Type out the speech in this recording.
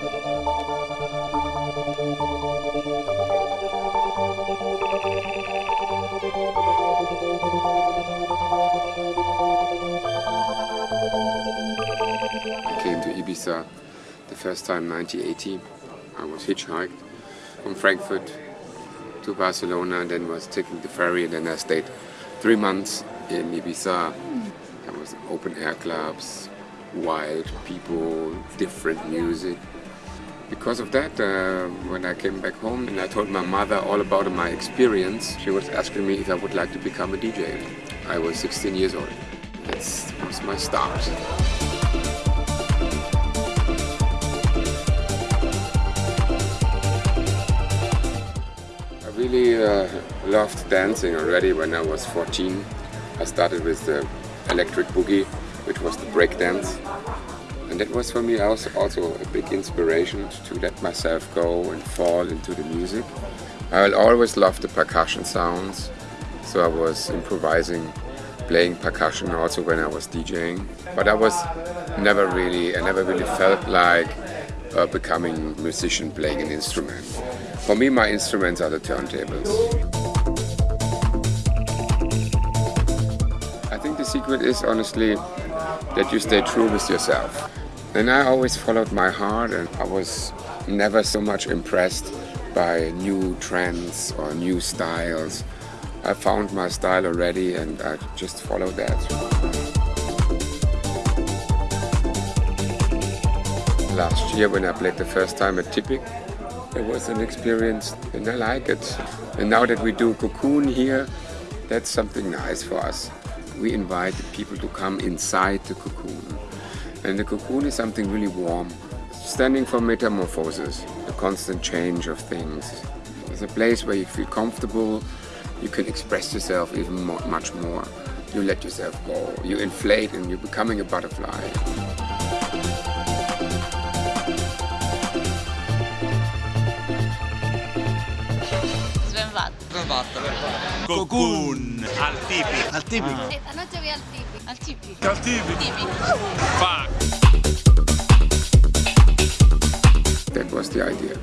I came to Ibiza the first time 1980. I was hitchhiked from Frankfurt to Barcelona and then was taking the ferry and then I stayed three months in Ibiza. There was open air clubs, wild people, different music. Because of that, uh, when I came back home and I told my mother all about my experience, she was asking me if I would like to become a DJ. I was 16 years old. That was my start. I really uh, loved dancing already when I was 14. I started with the electric boogie, which was the break dance. And that was for me also, also a big inspiration to let myself go and fall into the music. I always loved the percussion sounds, so I was improvising, playing percussion also when I was DJing. But I was never really, I never really felt like uh, becoming a musician playing an instrument. For me, my instruments are the turntables. I think the secret is honestly that you stay true with yourself. And I always followed my heart and I was never so much impressed by new trends or new styles. I found my style already and I just followed that. Last year when I played the first time at Typic, it was an experience and I like it. And now that we do Cocoon here, that's something nice for us. We invite people to come inside the cocoon. And the cocoon is something really warm, standing for metamorphosis, the constant change of things. It's a place where you feel comfortable, you can express yourself even more, much more. You let yourself go, you inflate and you're becoming a butterfly. Svenvat. Svenvatta. Cocoon al tipi. Al tipico. Anoche voy al tipi. Al tipi. Al tipi. Tipi. Fuck. That was the idea.